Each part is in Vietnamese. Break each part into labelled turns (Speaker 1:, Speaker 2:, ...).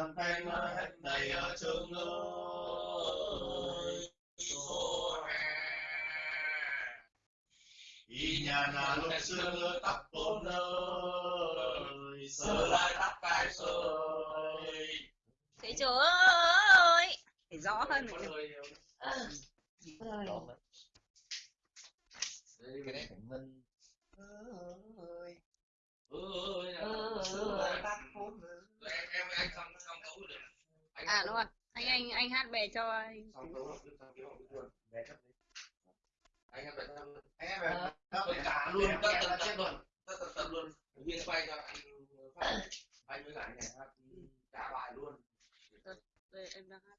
Speaker 1: văn thanh hết đầy ở trường ơi y nhà là lúc xưa tóc bốn ơi sơ lại tóc cài sơi
Speaker 2: Thấy chưa ơi Phải rõ hơn một chút
Speaker 3: cái đấy phải minh ơi
Speaker 1: ơi em anh xong xong tấu được Anh
Speaker 2: À đúng rồi. Anh anh anh hát về cho anh.
Speaker 1: Anh xong
Speaker 3: em
Speaker 1: tất
Speaker 3: phải
Speaker 1: cả luôn tất tần tật luôn tất tần tật luôn viên quay cho anh phát anh với anh này hát. Cả bài luôn
Speaker 2: Đây em đang hát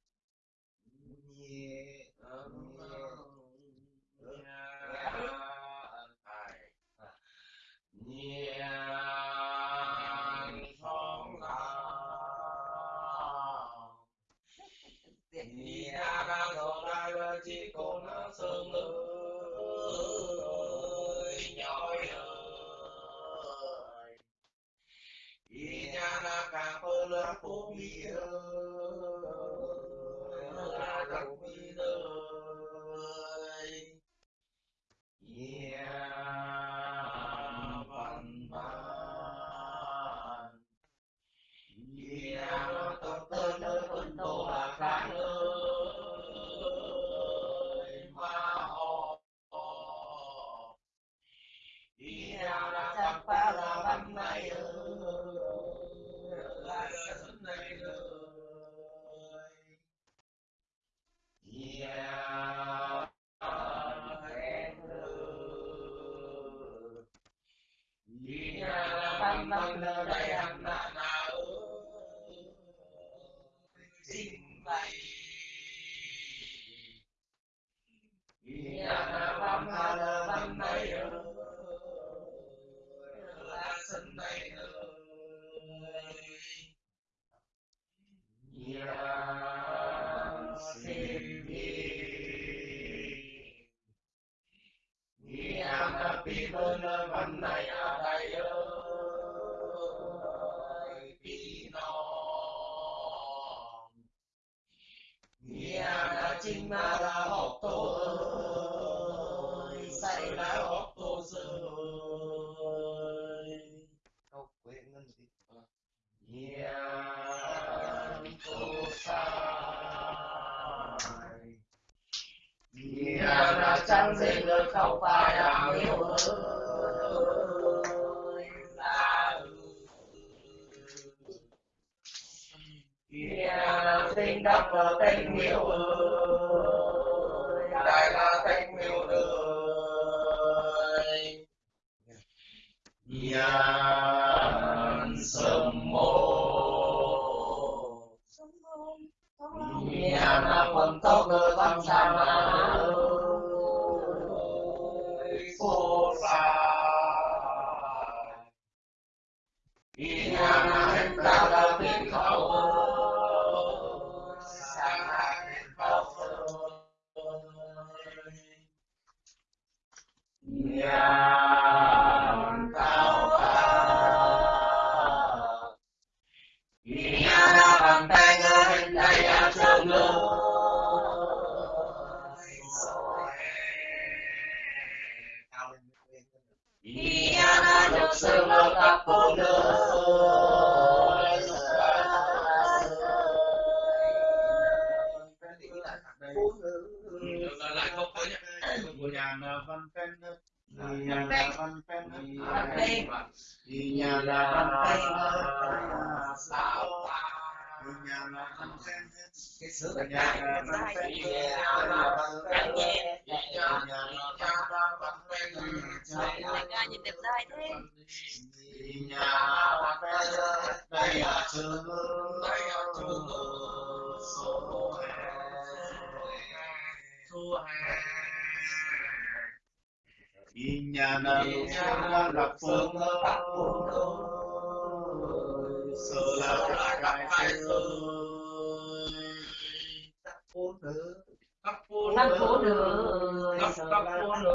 Speaker 1: phơ là Yeah, văn văn nơi đây anh là na ơi trình bày Yeah, văn là văn này ơi là sân này ơi Yeah, xin đi Yeah, happy birthday văn này ở đây ơi chinh ma chính học tổ ơi Say là học tổ rơi
Speaker 3: câu quê ngân gì
Speaker 1: Yeah, tô sai. Yeah, là chẳng dễ được không phải là miêu ơi Đắp là tình yêu ơi. Đây là tình yêu ơi Nhàn sớm mô. Nhàn là phần tóc nơi văn Nhàn cao ca Nhàn là bằng
Speaker 3: nhà là văn phen nhà là văn phen
Speaker 1: Văn Phen.
Speaker 3: nhà là văn phen
Speaker 1: sao
Speaker 3: nhà là văn phen
Speaker 1: cái sứ
Speaker 3: nhà là văn phen nhà là văn phen
Speaker 2: Anh ra nhìn đẹp trai thế
Speaker 3: nhà văn phen đây là trường
Speaker 1: Đây là trường
Speaker 3: phương ơi sơ là cái cái ơi tắc phố nữ
Speaker 1: Các phố
Speaker 2: nữ
Speaker 1: các phố nữ